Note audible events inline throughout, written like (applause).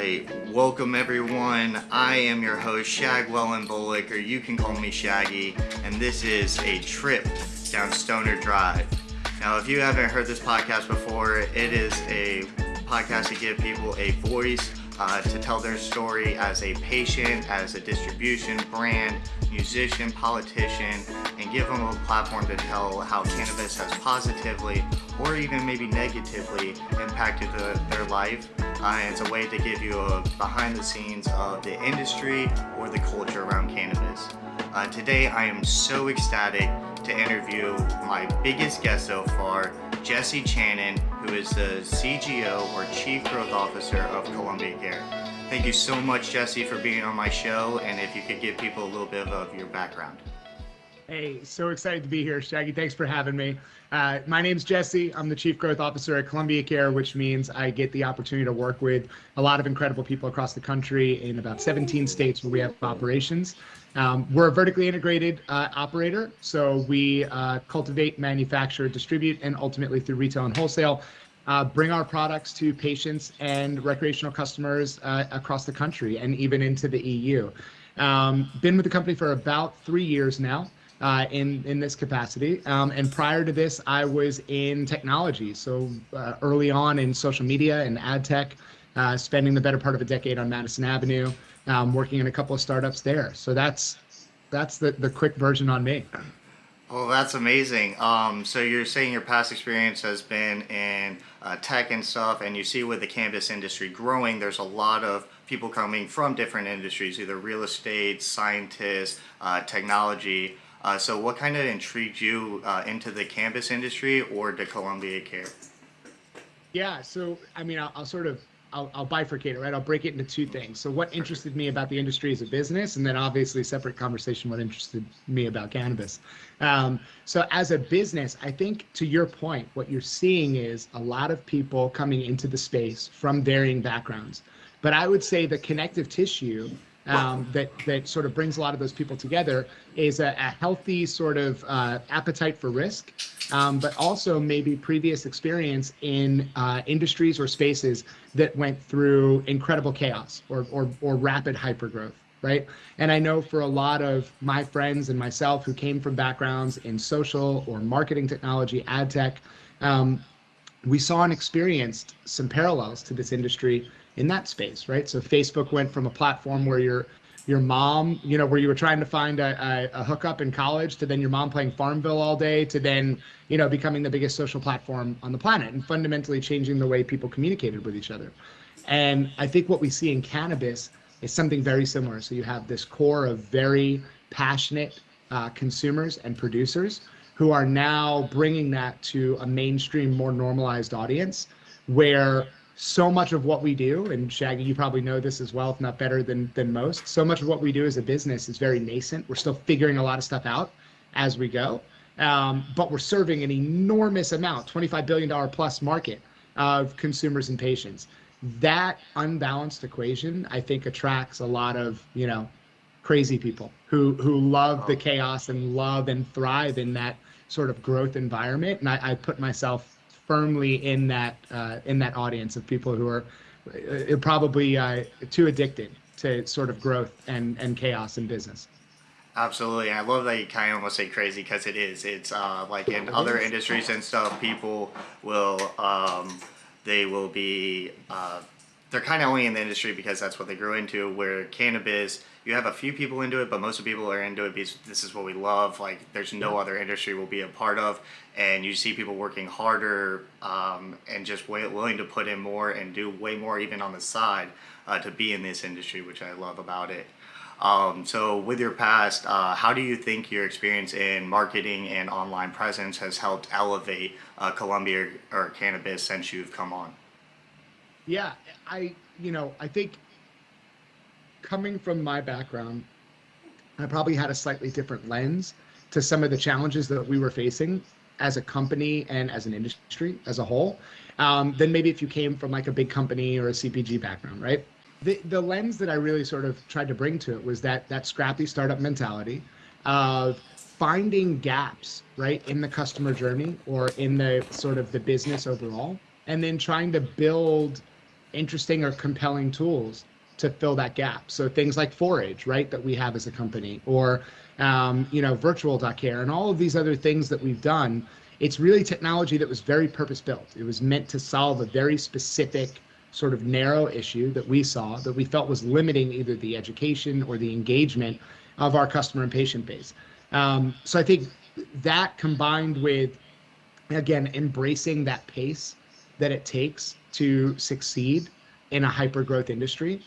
right, welcome everyone. I am your host, Shagwell and Bullock, or you can call me Shaggy, and this is a trip down Stoner Drive. Now, if you haven't heard this podcast before, it is a podcast to give people a voice uh, to tell their story as a patient, as a distribution brand, musician, politician, and give them a platform to tell how cannabis has positively or even maybe negatively impacted the, their life. Uh, it's a way to give you a behind the scenes of the industry or the culture around cannabis. Uh, today I am so ecstatic to interview my biggest guest so far, Jesse Channon, who is the CGO or Chief Growth Officer of Columbia Care. Thank you so much, Jesse, for being on my show, and if you could give people a little bit of your background. Hey, so excited to be here, Shaggy. Thanks for having me. Uh, my name's Jesse. I'm the Chief Growth Officer at Columbia Care, which means I get the opportunity to work with a lot of incredible people across the country in about 17 states where we have operations. Um, we're a vertically integrated uh, operator, so we uh, cultivate, manufacture, distribute, and ultimately through retail and wholesale, uh, bring our products to patients and recreational customers uh, across the country and even into the EU. Um, been with the company for about three years now. Uh, in in this capacity. Um, and prior to this, I was in technology. So uh, early on in social media and ad tech, spending the better part of a decade on Madison Avenue, um, working in a couple of startups there. So that's that's the, the quick version on me. Well, that's amazing. Um, so you're saying your past experience has been in uh, tech and stuff, and you see with the cannabis industry growing, there's a lot of people coming from different industries, either real estate, scientists, uh, technology. Uh, so what kind of intrigued you uh, into the cannabis industry or to Columbia Care? Yeah, so I mean, I'll, I'll sort of I'll, I'll, bifurcate it, right? I'll break it into two things. So, what interested me about the industry as a business, and then obviously separate conversation what interested me about cannabis. Um, so, as a business, I think to your point, what you're seeing is a lot of people coming into the space from varying backgrounds. But I would say the connective tissue um, that that sort of brings a lot of those people together is a, a healthy sort of uh, appetite for risk, um, but also maybe previous experience in uh, industries or spaces that went through incredible chaos or or, or rapid hypergrowth right? And I know for a lot of my friends and myself who came from backgrounds in social or marketing technology, ad tech, um, we saw and experienced some parallels to this industry in that space, right? So Facebook went from a platform where your your mom, you know, where you were trying to find a, a, a hookup in college, to then your mom playing Farmville all day, to then you know becoming the biggest social platform on the planet and fundamentally changing the way people communicated with each other. And I think what we see in cannabis is something very similar. So you have this core of very passionate uh, consumers and producers who are now bringing that to a mainstream, more normalized audience where so much of what we do, and Shaggy, you probably know this as well, if not better than than most. So much of what we do as a business is very nascent. We're still figuring a lot of stuff out as we go, um, but we're serving an enormous amount, 25 billion dollar plus market of consumers and patients. That unbalanced equation, I think, attracts a lot of you know crazy people who who love the chaos and love and thrive in that sort of growth environment. And I, I put myself firmly in that uh, in that audience of people who are uh, probably uh, too addicted to sort of growth and and chaos in business. Absolutely, I love that you kind of almost say crazy because it is. It's uh, like in other industries and stuff, people will um, they will be uh, they're kind of only in the industry because that's what they grew into. Where cannabis, you have a few people into it, but most of the people are into it because this is what we love. Like, there's no other industry we'll be a part of, and you see people working harder um, and just way, willing to put in more and do way more even on the side uh, to be in this industry, which I love about it. Um, so, with your past, uh, how do you think your experience in marketing and online presence has helped elevate uh, Columbia or cannabis since you've come on? Yeah, I, you know, I think coming from my background, I probably had a slightly different lens to some of the challenges that we were facing as a company and as an industry as a whole um, than maybe if you came from like a big company or a CPG background, right? The, the lens that I really sort of tried to bring to it was that that scrappy startup mentality of finding gaps, right, in the customer journey or in the sort of the business overall, and then trying to build interesting or compelling tools to fill that gap. So things like Forage, right, that we have as a company, or um, you know, virtual care, and all of these other things that we've done. It's really technology that was very purpose built. It was meant to solve a very specific sort of narrow issue that we saw that we felt was limiting either the education or the engagement of our customer and patient base. Um, so I think that combined with, again, embracing that pace that it takes to succeed in a hyper growth industry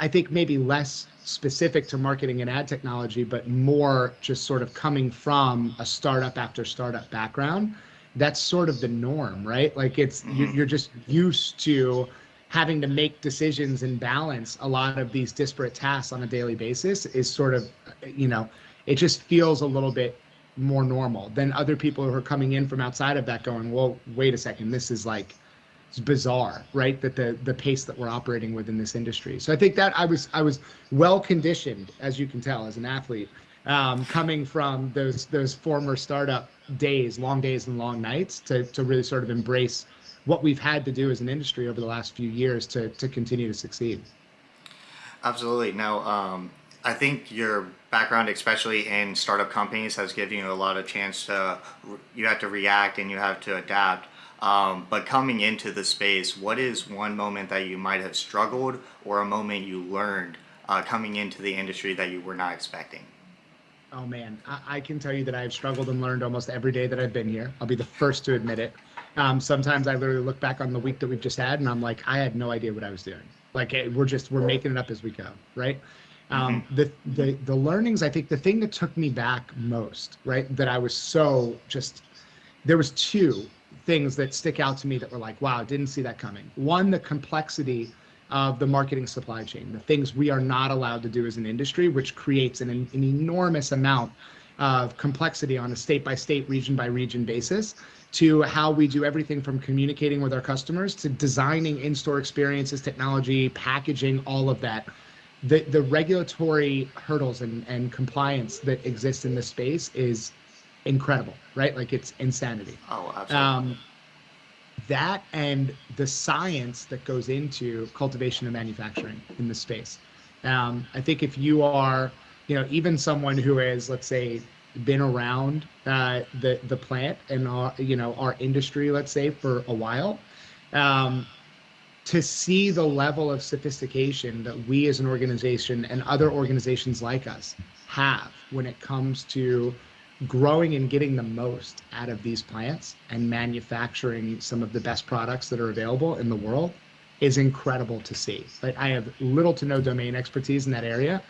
I think maybe less specific to marketing and ad technology, but more just sort of coming from a startup after startup background. That's sort of the norm, right? Like it's mm-hmm. you're just used to having to make decisions and balance a lot of these disparate tasks on a daily basis is sort of, you know, it just feels a little bit more normal than other people who are coming in from outside of that going, well, wait a second, this is like it's bizarre, right? That the the pace that we're operating with in this industry. So I think that I was I was well conditioned, as you can tell, as an athlete, um, coming from those those former startup days, long days and long nights, to to really sort of embrace what we've had to do as an industry over the last few years to to continue to succeed. Absolutely. Now, um, I think your background, especially in startup companies, has given you a lot of chance to you have to react and you have to adapt. Um, but coming into the space, what is one moment that you might have struggled or a moment you learned uh, coming into the industry that you were not expecting? Oh man, I, I, can tell you that I've struggled and learned almost every day that I've been here. I'll be the first to admit it. Um, sometimes I literally look back on the week that we've just had and I'm like, I had no idea what I was doing. Like we're just we're making it up as we go, right? Um, mm-hmm. the, the the learnings, I think the thing that took me back most, right, that I was so just there was two things that stick out to me that were like, wow, didn't see that coming. One, the complexity of the marketing supply chain, the things we are not allowed to do as an industry, which creates an, an enormous amount of complexity on a state by state, region by region basis to how we do everything from communicating with our customers to designing in-store experiences, technology, packaging, all of that. The, the regulatory hurdles and, and compliance that exist in this space is incredible, right? Like it's insanity. Oh, absolutely. Um, that and the science that goes into cultivation and manufacturing in this space. Um, I think if you are, you know, even someone who has, let's say, been around uh, the the plant and our, you know our industry, let's say, for a while, um, to see the level of sophistication that we as an organization and other organizations like us have when it comes to growing and getting the most out of these plants and manufacturing some of the best products that are available in the world is incredible to see. Like I have little to no domain expertise in that area,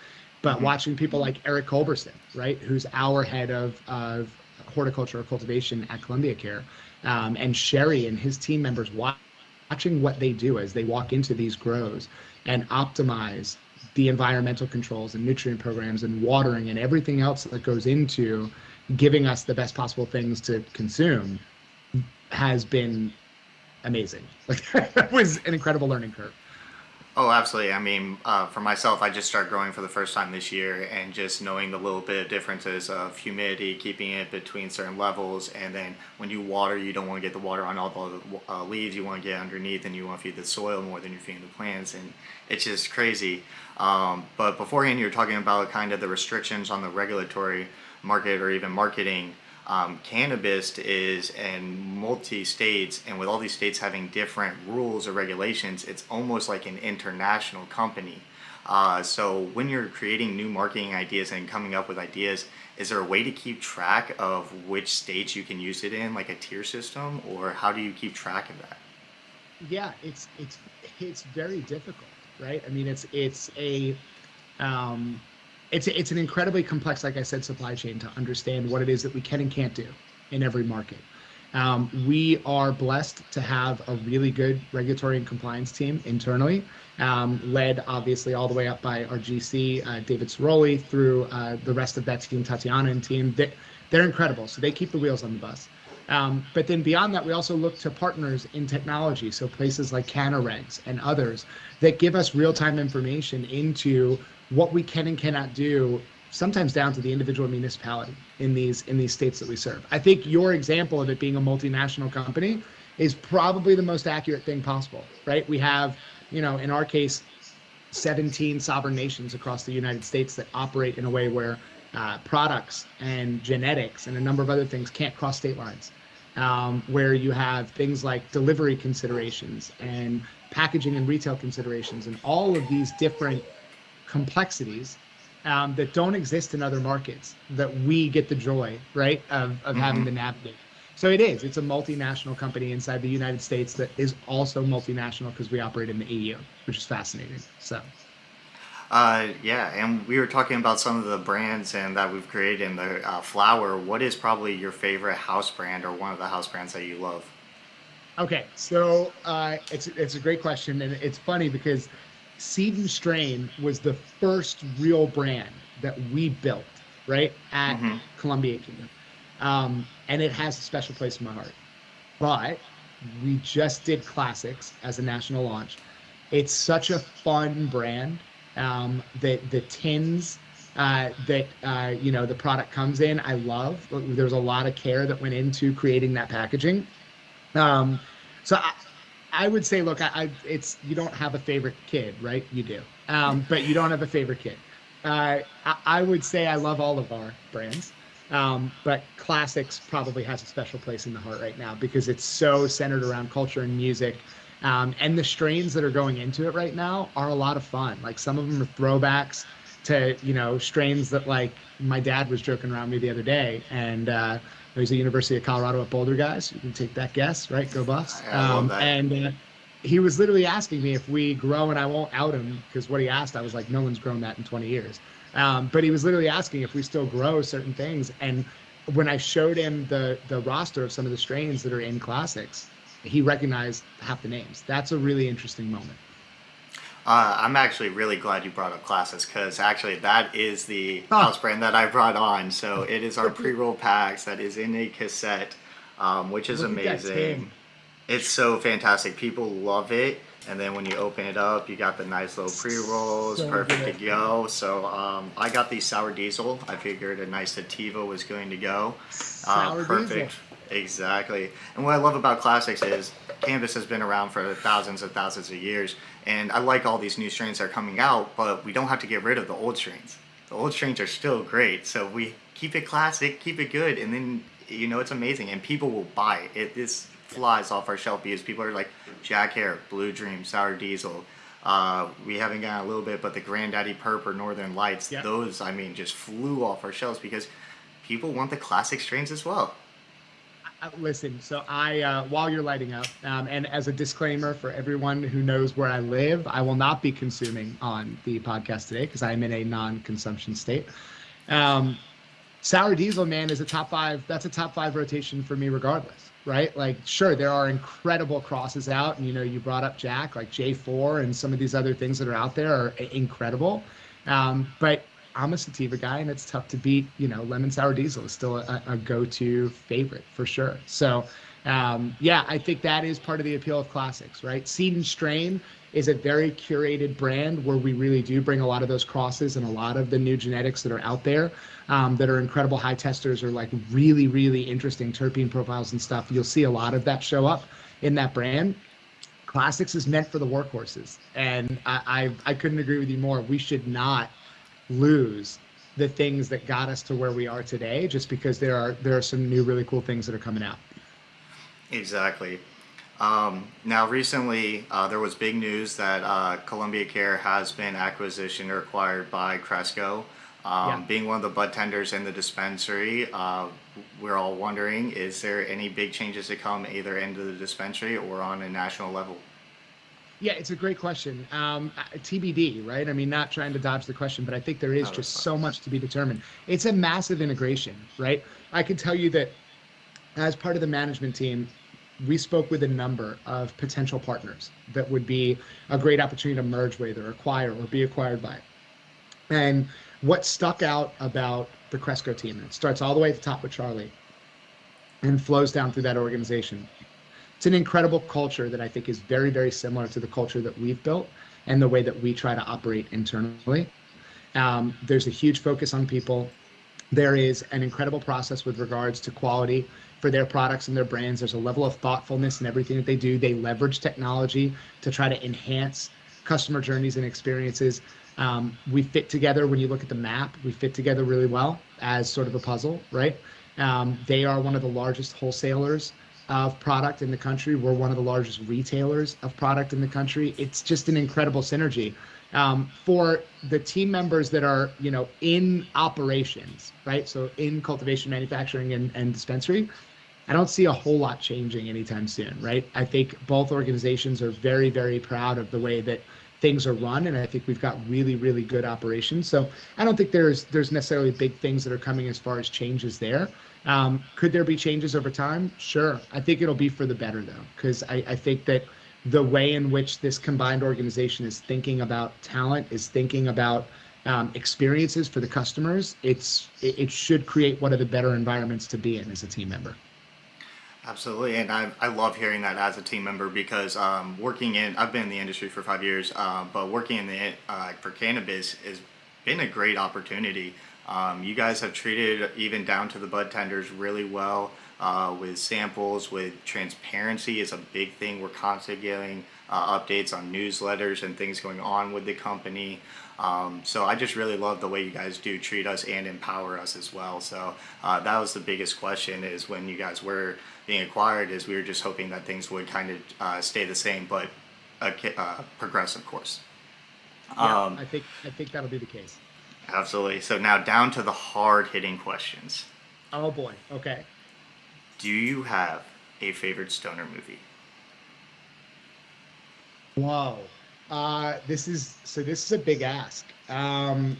but mm-hmm. watching people like Eric Culberson, right, who's our head of, of horticulture or cultivation at Columbia Care, um, and Sherry and his team members watching what they do as they walk into these grows and optimize the environmental controls and nutrient programs and watering and everything else that goes into giving us the best possible things to consume has been amazing. (laughs) Like that was an incredible learning curve. Oh, absolutely. I mean, uh, for myself, I just started growing for the first time this year, and just knowing the little bit of differences of humidity, keeping it between certain levels, and then when you water, you don't want to get the water on all the uh, leaves. You want to get underneath, and you want to feed the soil more than you're feeding the plants, and it's just crazy. Um, but beforehand, you were talking about kind of the restrictions on the regulatory market or even marketing um, cannabis is in multi states and with all these states having different rules or regulations it's almost like an international company. Uh, so when you're creating new marketing ideas and coming up with ideas is there a way to keep track of which states you can use it in like a tier system or how do you keep track of that? Yeah it's it's it's very difficult right? I mean it's it's a um, it's it's an incredibly complex, like I said, supply chain to understand what it is that we can and can't do in every market. Um, we are blessed to have a really good regulatory and compliance team internally, um, led obviously all the way up by our GC, uh, David Ceroli, through uh, the rest of that team, Tatiana and team. They, they're incredible. So they keep the wheels on the bus. Um, but then beyond that, we also look to partners in technology. So places like CannaRegs and others that give us real time information into what we can and cannot do sometimes down to the individual municipality in these in these states that we serve. I think your example of it being a multinational company is probably the most accurate thing possible, right? We have, you know, in our case, 17 sovereign nations across the United States that operate in a way where uh, products and genetics and a number of other things can't cross state lines. Um, where you have things like delivery considerations and packaging and retail considerations and all of these different complexities um, that don't exist in other markets that we get the joy, right, of, of mm-hmm. having to navigate. So it is. It's a multinational company inside the United States that is also multinational because we operate in the EU, which is fascinating. So. Uh, yeah, and we were talking about some of the brands and that we've created in the uh, flower. What is probably your favorite house brand or one of the house brands that you love? Okay, so uh, it's it's a great question, and it's funny because Seed and Strain was the first real brand that we built right at mm-hmm. Columbia Kingdom, um, and it has a special place in my heart. But we just did classics as a national launch. It's such a fun brand um, the the tins uh, that uh, you know the product comes in. I love. There's a lot of care that went into creating that packaging. Um, so I, I would say, look, I, I, it's you don't have a favorite kid, right? You do, um, but you don't have a favorite kid. Uh, I, I, would say I love all of our brands, um, but Classix probably has a special place in the heart right now because it's so centered around culture and music. Um, and the strains that are going into it right now are a lot of fun. Like some of them are throwbacks to, you know, strains that like my dad was joking around me the other day. And uh, he's a University of Colorado at Boulder guys. You can take that guess, right? Go Buffs. Um, and uh, he was literally asking me if we grow, and I won't out him because what he asked, I was like, no one's grown that in 20 years. Um, but he was literally asking if we still grow certain things. And when I showed him the the roster of some of the strains that are in Classix, he recognized half the names. That's a really interesting moment. Uh, I'm actually really glad you brought up Classix because actually that is the oh. house brand that I brought on. So (laughs) it is our pre-roll packs that is in a cassette, um, which is Look amazing. It's so fantastic. People love it. And then when you open it up, you got the nice little pre-rolls, so perfect good. to go. So um, I got the sour diesel. I figured a nice sativa was going to go. Uh, perfect. Diesel Exactly. And what I love about Classix is cannabis has been around for thousands and thousands of years. And I like all these new strains that are coming out, but we don't have to get rid of the old strains. The old strains are still great. So we keep it classic, keep it good, and then, you know, it's amazing. And people will buy it. This flies off our shelf because people are like Jack Herer, Blue Dream, Sour Diesel. Uh, we haven't gotten a little bit, but the Granddaddy Purp or Northern Lights, yep. those, I mean, just flew off our shelves because people want the classic strains as well. Uh, listen, so I, uh, while you're lighting up, um, and as a disclaimer for everyone who knows where I live, I will not be consuming on the podcast today because I am in a non-consumption state. Um, Sour Diesel, man, is a top five. That's a top five rotation for me, regardless, right? Like, sure, there are incredible crosses out, and you know, you brought up Jack, like J4, and some of these other things that are out there are incredible. Um, but I'm a sativa guy, and it's tough to beat. You know, lemon sour diesel is still a, a go-to favorite for sure. So, um, yeah, I think that is part of the appeal of Classix, right? Seed and strain is a very curated brand where we really do bring a lot of those crosses and a lot of the new genetics that are out there um, that are incredible high testers or like really, really interesting terpene profiles and stuff. You'll see a lot of that show up in that brand. Classix is meant for the workhorses, and I, I, I couldn't agree with you more. We should not lose the things that got us to where we are today just because there are there are some new really cool things that are coming out. Exactly. Um, now recently uh, there was big news that uh, columbia care has been acquisition or acquired by cresco. Um, yeah. being one of the bud tenders in the dispensary uh, we're all wondering is there any big changes to come either into the dispensary or on a national level yeah, it's a great question. Um, uh, TBD, right? I mean, not trying to dodge the question, but I think there is just so much to be determined. It's a massive integration, right? I can tell you that as part of the management team, we spoke with a number of potential partners that would be a great opportunity to merge with or acquire or be acquired by. And what stuck out about the Cresco team, and it starts all the way at the top with Charlie and flows down through that organization, it's an incredible culture that I think is very, very similar to the culture that we've built and the way that we try to operate internally. Um, there's a huge focus on people. There is an incredible process with regards to quality for their products and their brands. There's a level of thoughtfulness in everything that they do. They leverage technology to try to enhance customer journeys and experiences. Um, we fit together when you look at the map. We fit together really well as sort of a puzzle, right? Um, they are one of the largest wholesalers of product in the country. We're one of the largest retailers of product in the country. It's just an incredible synergy. Um, for the team members that are, you know, in operations, right? So in cultivation, manufacturing, and, and dispensary, I don't see a whole lot changing anytime soon, right? I think both organizations are very, very proud of the way that things are run, and I think we've got really, really good operations. So I don't think there's there's necessarily big things that are coming as far as changes there. Um, could there be changes over time? Sure. I think it'll be for the better though, because I, I think that the way in which this combined organization is thinking about talent, is thinking about um, experiences for the customers, it's it, it should create one of the better environments to be in as a team member. Absolutely, and I, I love hearing that as a team member because um, working in I've been in the industry for five years, uh, but working in the uh, for cannabis has been a great opportunity. Um, you guys have treated even down to the bud tenders really well uh, with samples, with transparency is a big thing. We're constantly getting uh, updates on newsletters and things going on with the company. Um, so I just really love the way you guys do treat us and empower us as well. So uh, that was the biggest question is when you guys were being acquired is we were just hoping that things would kind of uh, stay the same, but uh, uh, progress, of course. Yeah, um, I think I think that'll be the case. Absolutely. So now down to the hard hitting questions. Oh boy. Okay. Do you have a favorite stoner movie? Wow. Uh, this is so. This is a big ask. Um,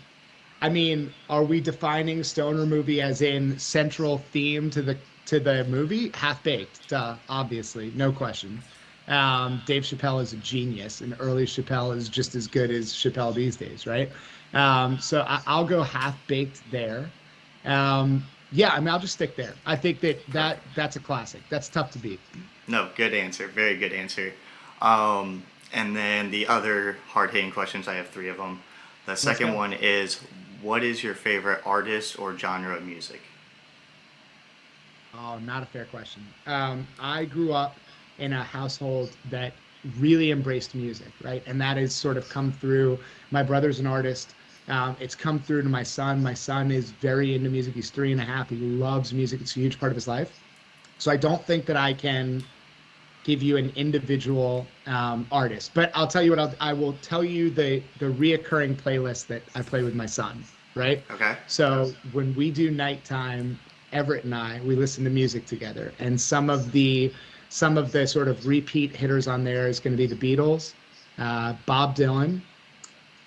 I mean, are we defining stoner movie as in central theme to the to the movie? Half baked, duh, obviously, no question. Um, Dave Chappelle is a genius, and early Chappelle is just as good as Chappelle these days, right? Um, so I, will go half baked there. Um, yeah, I mean, I'll just stick there. I think that that that's a classic. That's tough to beat. No, good answer. Very good answer. Um, and then the other hard hitting questions, I have three of them. The second one is, what is your favorite artist or genre of music? Oh, not a fair question. Um, I grew up in a household that really embraced music, right? And that has sort of come through. My brother's an artist. Um, it's come through to my son. My son is very into music. He's three and a half. He loves music. It's a huge part of his life. So I don't think that I can give you an individual um, artist, but I'll tell you what I'll, I will tell you the the reoccurring playlist that I play with my son. Right. Okay. So when we do nighttime, Everett and I we listen to music together, and some of the some of the sort of repeat hitters on there is going to be the Beatles, uh, Bob Dylan,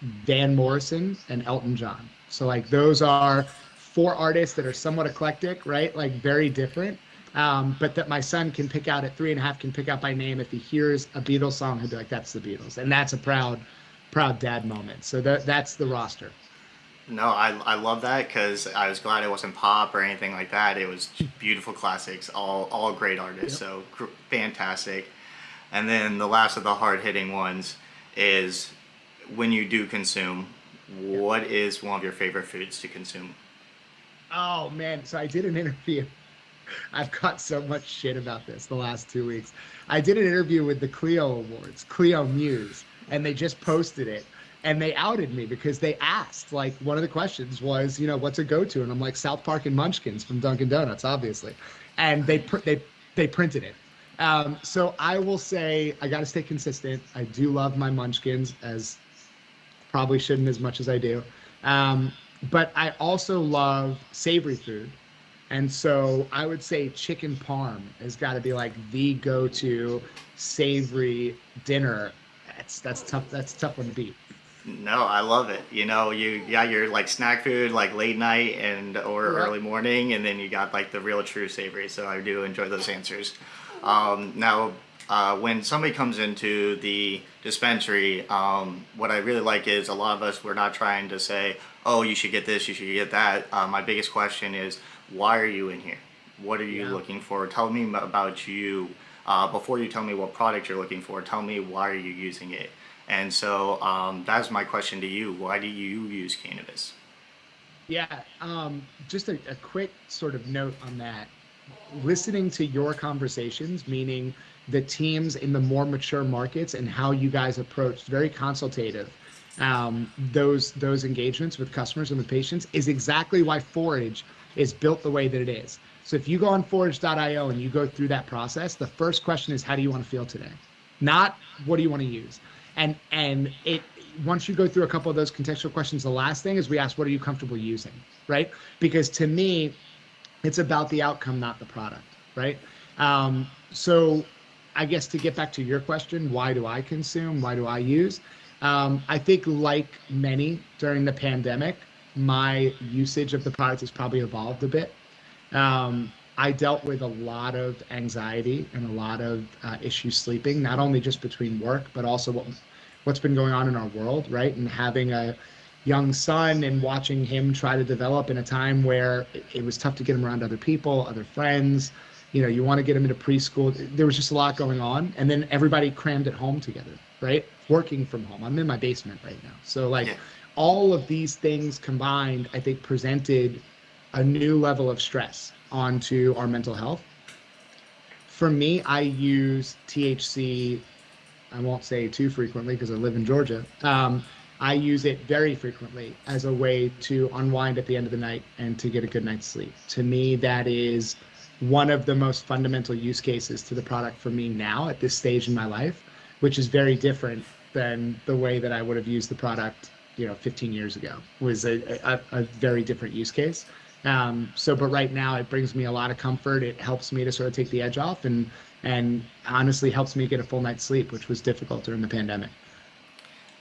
Van Morrison and Elton John. So like those are four artists that are somewhat eclectic, right? Like very different. Um, but that my son can pick out at three and a half can pick out by name if he hears a Beatles song, he'll be like, "That's the Beatles," and that's a proud, proud dad moment. So that that's the roster. No, I, I love that because I was glad it wasn't pop or anything like that. It was beautiful classics, all all great artists, yep. so cr- fantastic. And then the last of the hard hitting ones is when you do consume, what is one of your favorite foods to consume? Oh man, so I did an (laughs) interview. (laughs) I've got so much shit about this the last two weeks. I did an interview with the Clio Awards, Clio Muse, and they just posted it. And they outed me because they asked, like, one of the questions was, you know, what's a go-to? And I'm like, South Park and Munchkins from Dunkin' Donuts, obviously. And they pr- they they printed it. Um, so I will say I got to stay consistent. I do love my Munchkins as Probably shouldn't as much as I do. Um, but I also love savory food. And so I would say chicken parm has got to be like the go-to savory dinner. That's that's tough. That's tough one to beat. No, I love it. You know, you got your like snack food like late night and or early morning, and then you got like the real true savory. So I do enjoy those answers. Um, now, uh, when somebody comes into the dispensary, um, what I really like is a lot of us, we're not trying to say, oh, you should get this, you should get that. Uh, my biggest question is, why are you in here? What are you yeah. looking for? Tell me about you. Uh, before you tell me what product you're looking for, tell me why are you using it? And so um, that's my question to you. Why do you use cannabis? Yeah, um, just a, a quick sort of note on that listening to your conversations, meaning the teams in the more mature markets and how you guys approach very consultative um, those those engagements with customers and with patients is exactly why Forage is built the way that it is. So if you go on forage.io and you go through that process, the first question is how do you want to feel today? Not what do you want to use? And and it once you go through a couple of those contextual questions, the last thing is we ask what are you comfortable using, right? Because to me, it's about the outcome, not the product, right? Um, so I guess to get back to your question, why do I consume? Why do I use? Um, I think, like many during the pandemic, my usage of the product has probably evolved a bit. Um, I dealt with a lot of anxiety and a lot of uh, issues sleeping, not only just between work, but also what what's been going on in our world, right? And having a young son and watching him try to develop in a time where it, was tough to get him around other people, other friends. You know, you want to get him into preschool. There was just a lot going on, and then everybody crammed at home together, right? Working from home. I'm in my basement right now, so like yeah. All of these things combined, I think presented a new level of stress onto our mental health. For me, I use THC. I won't say too frequently because I live in Georgia. Um, I use it very frequently as a way to unwind at the end of the night and to get a good night's sleep. To me, that is one of the most fundamental use cases to the product for me now at this stage in my life, which is very different than the way that I would have used the product, you know, 15 years ago. Was a, a, a very different use case. Um, so, but right now it brings me a lot of comfort. It helps me to sort of take the edge off and and honestly helps me get a full night's sleep, which was difficult during the pandemic.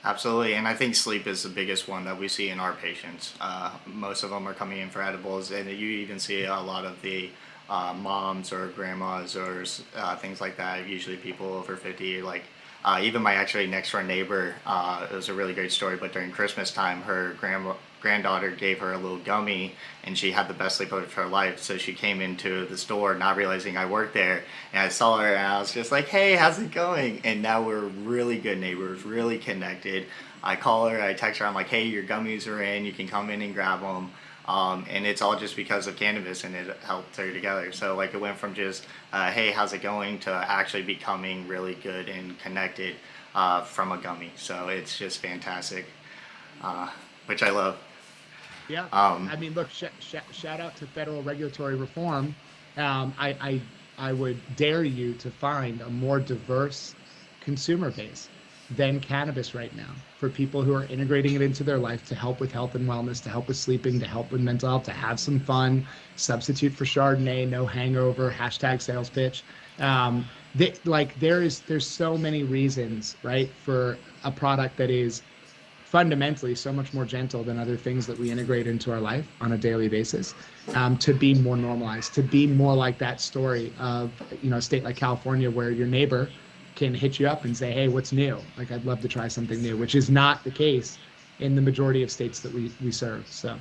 Absolutely, and I think sleep is the biggest one that we see in our patients. Uh, most of them are coming in for edibles, and you even see a lot of the uh, moms or grandmas or uh, things like that. Usually, people over fifty. Like uh, even my actually next door neighbor, uh, it was a really great story. But during Christmas time, her grandma granddaughter gave her a little gummy and she had the best sleep of her life. So she came into the store not realizing I worked there and I saw her and I was just like, hey, how's it going? And now we're really good neighbors, really connected. I call her, I text her, I'm like, hey, your gummies are in, you can come in and grab them. Um, and it's all just because of cannabis and it helped her together. So like it went from just, uh, hey, how's it going to actually becoming really good and connected uh, from a gummy. So it's just fantastic, uh, which I love. Yeah. Um, I mean, look, sh- sh- shout out to federal regulatory reform. Um, I, I, I would dare you to find a more diverse consumer base than cannabis right now for people who are integrating it into their life to help with health and wellness, to help with sleeping, to help with mental health, to have some fun, substitute for Chardonnay, no hangover, hashtag sales pitch. Um, they, like there is, there's so many reasons, right, for a product that is fundamentally so much more gentle than other things that we integrate into our life on a daily basis um, to be more normalized to be more like that story of you know a state like california where your neighbor can hit you up and say hey what's new like i'd love to try something new which is not the case in the majority of states that we, we serve so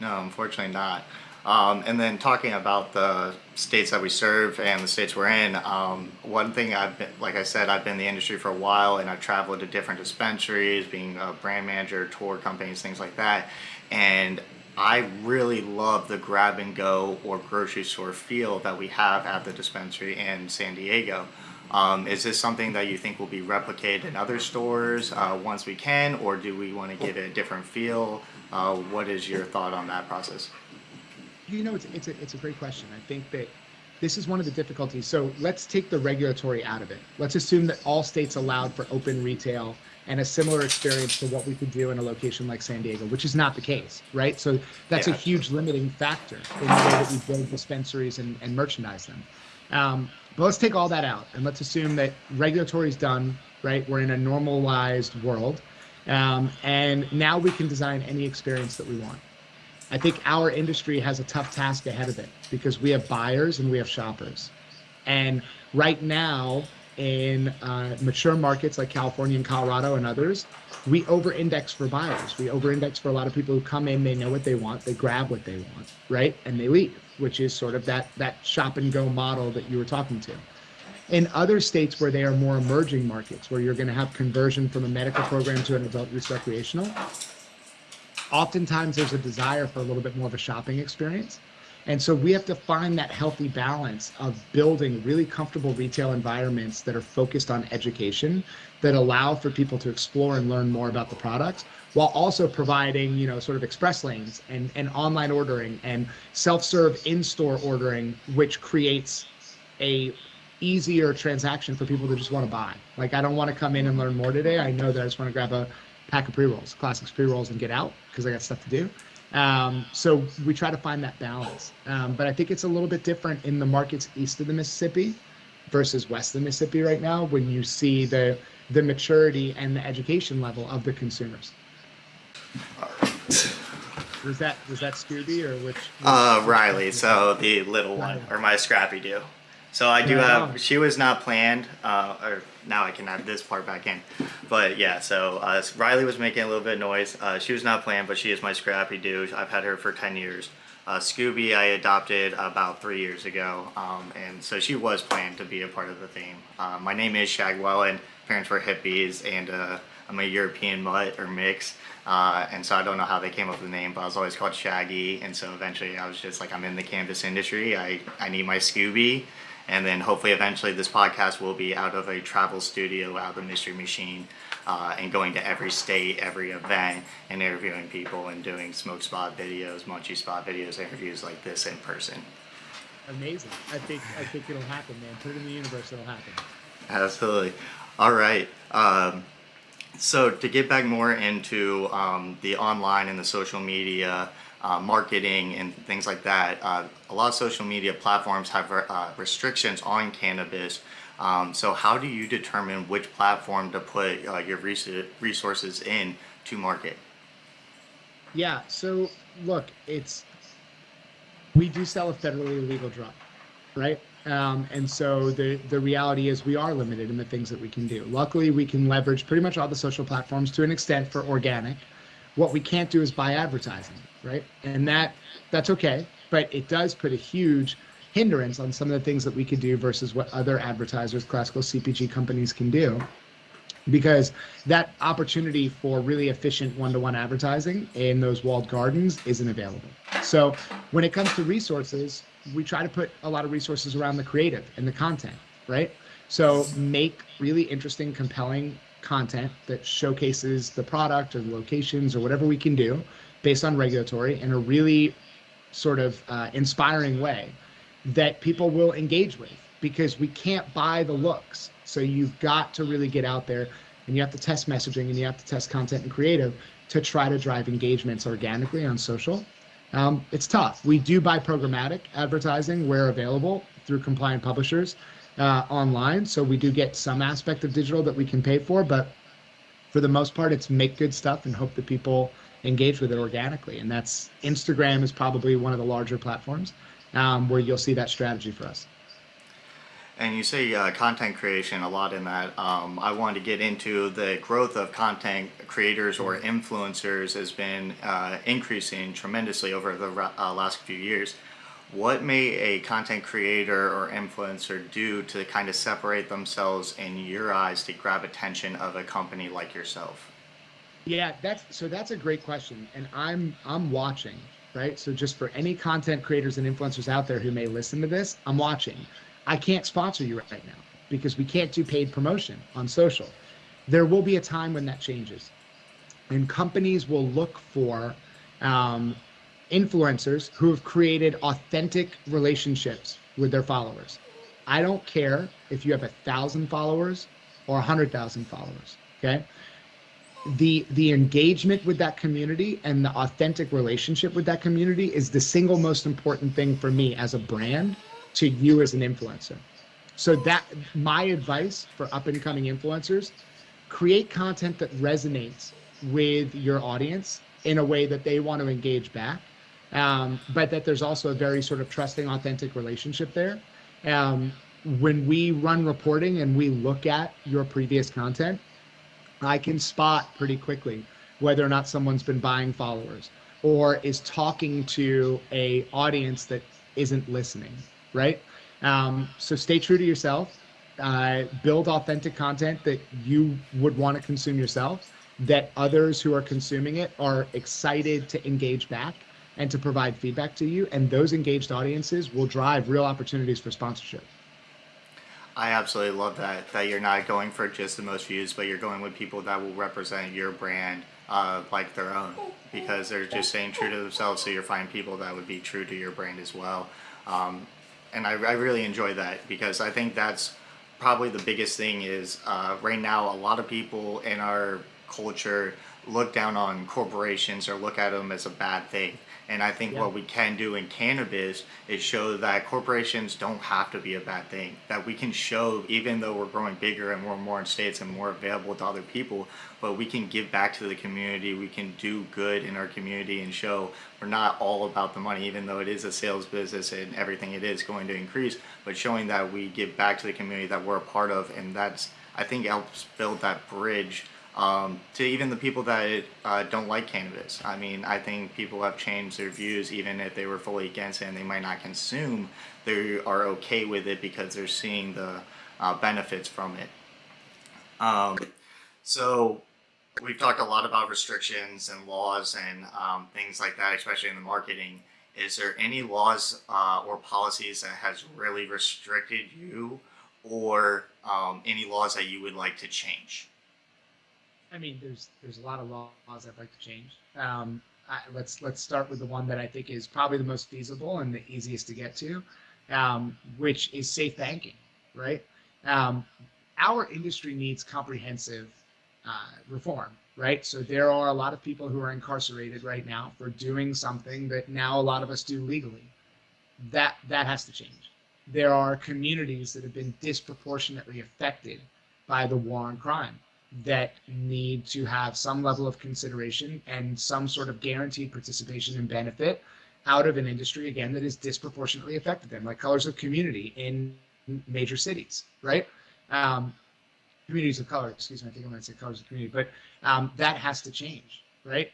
no unfortunately not um, and then talking about the states that we serve and the states we're in, um, one thing I've been, like I said, I've been in the industry for a while and I've traveled to different dispensaries, being a brand manager, tour companies, things like that. And I really love the grab and go or grocery store feel that we have at the dispensary in San Diego. Um, is this something that you think will be replicated in other stores uh, once we can, or do we want to give it a different feel? Uh, what is your thought on that process? you know, it's it's a it's a great question. I think that this is one of the difficulties. So let's take the regulatory out of it. Let's assume that all states allowed for open retail and a similar experience to what we could do in a location like San Diego, which is not the case, right? So that's yeah. a huge limiting factor in the way that we build dispensaries and, and merchandise them. Um, but let's take all that out and let's assume that regulatory is done, right? We're in a normalized world. Um, and now we can design any experience that we want. I think our industry has a tough task ahead of it because we have buyers and we have shoppers. And right now, in uh, mature markets like California and Colorado and others, we over index for buyers. We over index for a lot of people who come in, they know what they want, they grab what they want, right? And they leave, which is sort of that, that shop and go model that you were talking to. In other states where they are more emerging markets, where you're going to have conversion from a medical program to an adult use recreational, oftentimes there's a desire for a little bit more of a shopping experience. And so we have to find that healthy balance of building really comfortable retail environments that are focused on education, that allow for people to explore and learn more about the products, while also providing, you know, sort of express lanes and, and online ordering and self-serve in-store ordering, which creates a easier transaction for people to just want to buy. Like I don't want to come in and learn more today. I know that I just want to grab a pack of pre-rolls, Classix pre-rolls and get out because I got stuff to do. Um, so we try to find that balance. Um, but I think it's a little bit different in the markets east of the Mississippi versus west of the Mississippi right now when you see the the maturity and the education level of the consumers. Was that was that Scooby or which? Uh, Riley. So the little one, or my Scrappy Doo. So I do have. She was not planned, uh, or now I can add this part back in. But yeah, so uh, Riley was making a little bit of noise. Uh, she was not planned, but she is my Scrappy Doo. I've had her for ten years. Uh, Scooby I adopted about three years ago, um, and so she was planned to be a part of the theme. Uh, my name is Shagwell, and Parents were hippies, and uh, I'm a European mutt or mix. Uh, and so I don't know how they came up with the name, but I was always called Shaggy. And so eventually I was just like, I'm in the cannabis industry. I, I need my Scooby. And then hopefully eventually this podcast will be out of a travel studio, out of the Mystery Machine, uh, and going to every state, every event, and interviewing people and doing smoke spot videos, munchie spot videos, interviews like this in person. Amazing. I think I think it'll happen, man. Put it in the universe, it'll happen. Absolutely. All right. Um, so to get back more into um, the online and the social media uh, marketing and things like that, uh, a lot of social media platforms have uh, restrictions on cannabis. Um, so how do you determine which platform to put uh, your resources in to market? Yeah. So look, it's we do sell a federally legal drug, right? Um, and so the the reality is we are limited in the things that we can do. Luckily, we can leverage pretty much all the social platforms to an extent for organic. What we can't do is buy advertising, right? And that that's okay, but it does put a huge hindrance on some of the things that we could do versus what other advertisers, classical CPG companies can do. Because that opportunity for really efficient one-to-one advertising in those walled gardens isn't available. So when it comes to resources, we try to put a lot of resources around the creative and the content, right? So make really interesting, compelling content that showcases the product or the locations or whatever we can do based on regulatory in a really sort of uh, inspiring way that people will engage with because we can't buy the looks. So you've got to really get out there and you have to test messaging and you have to test content and creative to try to drive engagements organically on social um, it's tough. We do buy programmatic advertising where available through compliant publishers uh, online. So we do get some aspect of digital that we can pay for, but for the most part, it's make good stuff and hope that people engage with it organically. And that's Instagram is probably one of the larger platforms um, where you'll see that strategy for us. And you say uh, content creation a lot in that. Um, I wanted to get into the growth of content creators or influencers has been uh, increasing tremendously over the uh, last few years. What may a content creator or influencer do to kind of separate themselves in your eyes to grab attention of a company like yourself? Yeah, that's so that's a great question, and I'm I'm watching, right? So just for any content creators and influencers out there who may listen to this, I'm watching I can't sponsor you right now because we can't do paid promotion on social. There will be a time when that changes. And companies will look for um, influencers who have created authentic relationships with their followers. I don't care if you have a thousand followers or a hundred thousand followers. Okay. The the engagement with that community and the authentic relationship with that community is the single most important thing for me as a brand to you as an influencer. So that my advice for up and coming influencers, create content that resonates with your audience in a way that they want to engage back. Um, but that there's also a very sort of trusting, authentic relationship there. Um, when we run reporting and we look at your previous content, I can spot pretty quickly whether or not someone's been buying followers or is talking to a audience that isn't listening right? Um, so stay true to yourself. Uh, build authentic content that you would want to consume yourself, that others who are consuming it are excited to engage back. and to provide feedback to you. And those engaged audiences will drive real opportunities for sponsorship. I absolutely love that. That you're not going for just the most views, but you're going with people that will represent your brand uh, like their own because they're just staying true to themselves. So you're finding people that would be true to your brand as well. Um, and I, I, really enjoy that because I think that's probably the biggest thing is uh, right now a lot of people in our culture look down on corporations or look at them as a bad thing. And I think yeah. what we can do in cannabis is show that corporations don't have to be a bad thing. That we can show, even though we're growing bigger and more and more in states and more available to other people, but we can give back to the community. We can do good in our community and show we're not all about the money, even though it is a sales business and everything it is going to increase, but showing that we give back to the community that we're a part of. And that's, I think, helps build that bridge um, to even the people that uh, don't like cannabis. I mean, I think people have changed their views even if they were fully against it and they might not consume, they are okay with it because they're seeing the uh, benefits from it. Um, so we've talked a lot about restrictions and laws and um, things like that, especially in the marketing. Is there any laws uh, or policies that has really restricted you or um, any laws that you would like to change? I mean, there's there's a lot of laws I'd like to change. Um, I, let's let's start with the one that I think is probably the most feasible and the easiest to get to, um, which is safe banking. Right. Um, our industry needs comprehensive uh, reform. Right. So there are a lot of people who are incarcerated right now for doing something that now a lot of us do legally. That that has to change. There are communities that have been disproportionately affected by the war on crime that need to have some level of consideration and some sort of guaranteed participation and benefit out of an industry again that is disproportionately affected them, like colors of community in major cities, right? Um, communities of color, excuse me, I think I'm going to say colors of community, but um, that has to change, right?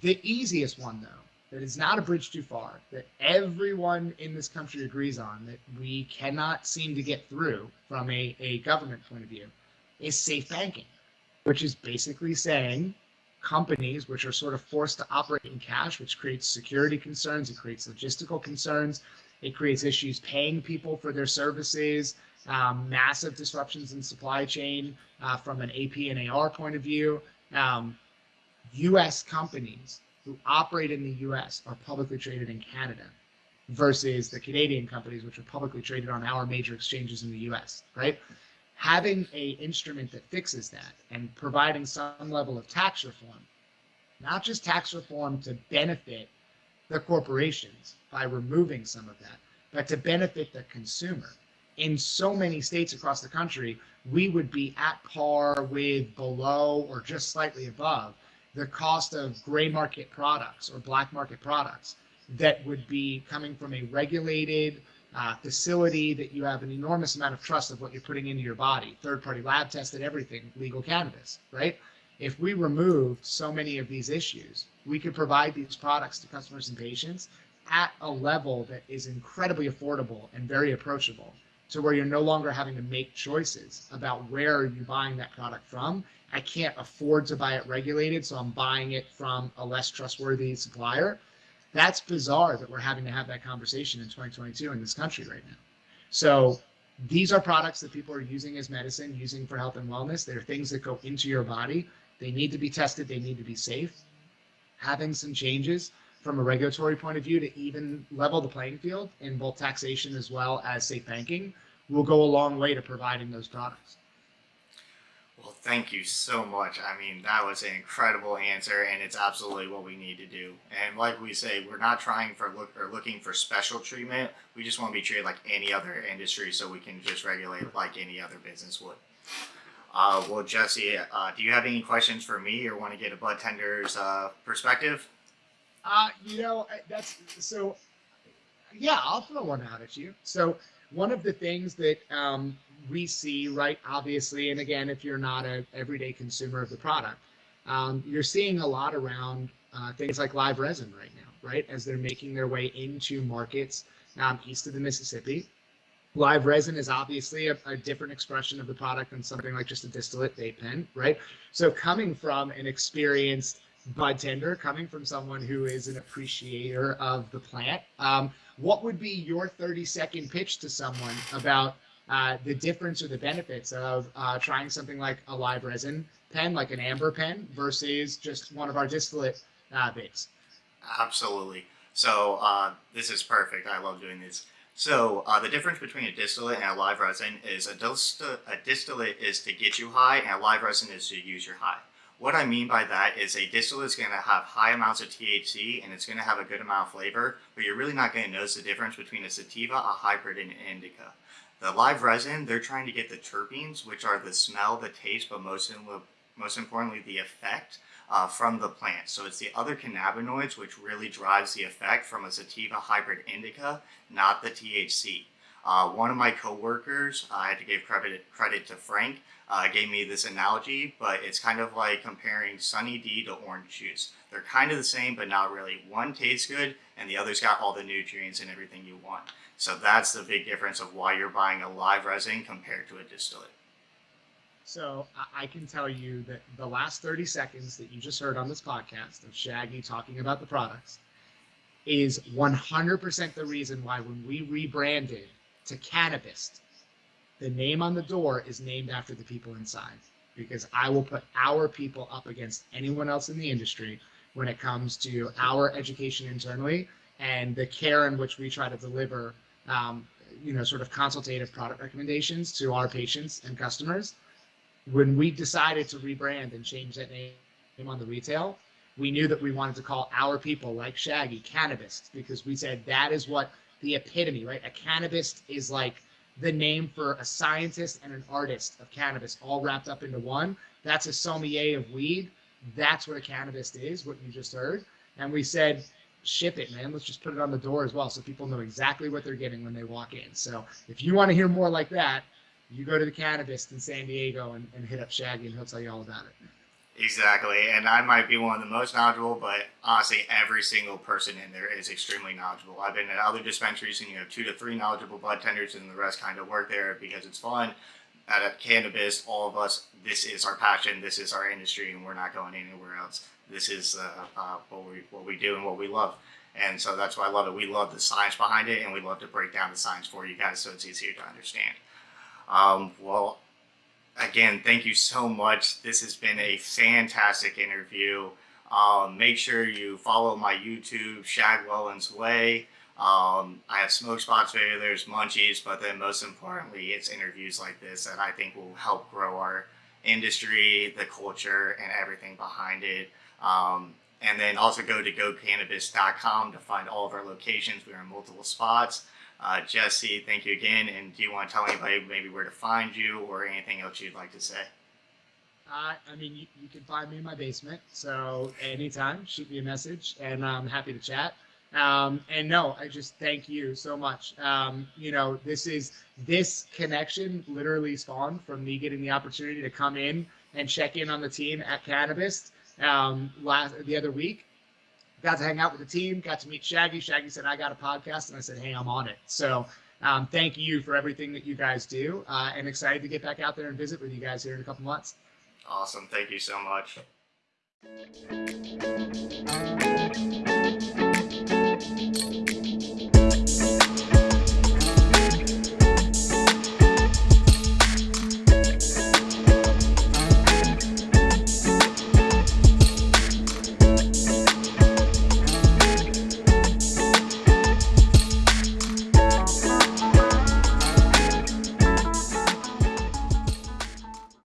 The easiest one, though, that is not a bridge too far, that everyone in this country agrees on, that we cannot seem to get through from a, a government point of view, is safe banking which is basically saying companies which are sort of forced to operate in cash, which creates security concerns, it creates logistical concerns, it creates issues paying people for their services, um, massive disruptions in supply chain uh, from an AP and AR point of view. Um, US companies who operate in the US are publicly traded in Canada versus the Canadian companies which are publicly traded on our major exchanges in the US, right? Having a instrument that fixes that and providing some level of tax reform, not just tax reform to benefit the corporations by removing some of that, but to benefit the consumer. In so many states across the country, we would be at par with below or just slightly above the cost of gray market products or black market products that would be coming from a regulated uh, facility that you have an enormous amount of trust of what you're putting into your body, third party lab tested, everything, legal cannabis, right? If we removed so many of these issues, we could provide these products to customers and patients at a level that is incredibly affordable and very approachable to where you're no longer having to make choices about where are you buying that product from. I can't afford to buy it regulated, so I'm buying it from a less trustworthy supplier that's bizarre that we're having to have that conversation in 2022 in this country right now. So these are products that people are using as medicine, using for health and wellness. They're things that go into your body. They need to be tested. They need to be safe. Having some changes from a regulatory point of view to even level the playing field in both taxation as well as safe banking will go a long way to providing those products. Well, thank you so much. I mean, that was an incredible answer, and it's absolutely what we need to do. And like we say, we're not trying for look or looking for special treatment. We just want to be treated like any other industry, so we can just regulate like any other business would. Uh, well, Jesse, uh, do you have any questions for me, or want to get a bud tender's uh, perspective? Uh, you know, that's so. Yeah, I'll throw one out at you. So one of the things that um, we see, right, obviously, and again, if you're not an everyday consumer of the product, um, you're seeing a lot around uh, things like live resin right now, right, as they're making their way into markets um, east of the Mississippi. Live resin is obviously a, a, different expression of the product than something like just a distillate vape pen, right? So coming from an experienced bud tender coming from someone who is an appreciator of the plant. Um, what would be your 30 second pitch to someone about uh, the difference or the benefits of uh, trying something like a live resin pen, like an amber pen, versus just one of our distillate uh, bits? Absolutely. So uh, this is perfect. I love doing this. So uh, the difference between a distillate and a live resin is a, dist- a distillate is to get you high, and a live resin is to use your high. What I mean by that is a distillate is going to have high amounts of THC and it's going to have a good amount of flavor, but you're really not going to notice the difference between a sativa, a hybrid, and an indica. The live resin, they're trying to get the terpenes, which are the smell, the taste, but most, most importantly, the effect uh, from the plant. So it's the other cannabinoids which really drives the effect from a sativa hybrid indica, not the THC. Uh, one of my coworkers, uh, I had to give credit credit to Frank, uh, gave me this analogy, but it's kind of like comparing Sunny D to orange juice. They're kind of the same, but not really. One tastes good, and the other's got all the nutrients and everything you want. So that's the big difference of why you're buying a live resin compared to a distillate. So I can tell you that the last 30 seconds that you just heard on this podcast of Shaggy talking about the products is 100% the reason why when we rebranded to Cannabist. the name on the door is named after the people inside because I will put our people up against anyone else in the industry when it comes to our education internally and the care in which we try to deliver, um, you know, sort of consultative product recommendations to our patients and customers when we decided to rebrand and change that name on the retail, we knew that we wanted to call our people like Shaggy cannabist because we said that is what the epitome, right? A cannabist is like the name for a scientist and an artist of cannabis all wrapped up into one. That's a sommelier of weed. That's what a cannabist is, what you just heard. And we said, ship it, man. Let's just put it on the door as well so people know exactly what they're getting when they walk in. So if you want to hear more like that, you go to the Cannabist in San Diego and, and hit up Shaggy and he'll tell you all about it. Exactly, and I might be one of the most knowledgeable, but honestly, every single person in there is extremely knowledgeable. I've been at other dispensaries, and you have two to three knowledgeable bud tenders, and the rest kind of work there because it's fun. At a Cannabist, all of us, this is our passion, this is our industry, and we're not going anywhere else. This is uh, uh, what we what we do and what we love, and so that's why I love it. We love the science behind it, and we love to break down the science for you guys so it's easier to understand. Um, well, again, thank you so much. This has been a fantastic interview. Um, make sure you follow my YouTube, Shagwelland's Way. Um, I have smoke spots there, there's munchies, but then most importantly, it's interviews like this that I think will help grow our industry, the culture, and everything behind it. Um, and then also go to gocannabist.com to find all of our locations. We're in multiple spots. Uh, Jesse, thank you again. And do you want to tell anybody maybe where to find you or anything else you'd like to say? Uh, I mean, you, you, can find me in my basement. So anytime, shoot me a message, and I'm happy to chat. Um, and no, I just thank you so much. Um, you know, this is this connection literally spawned from me getting the opportunity to come in and check in on the team at Cannabist um, last the other week got to hang out with the team, got to meet Shaggy. Shaggy said, I got a podcast. And I said, hey, I'm on it. So um, thank you for everything that you guys do uh, and excited to get back out there and visit with you guys here in a couple months. Awesome. Thank you so much.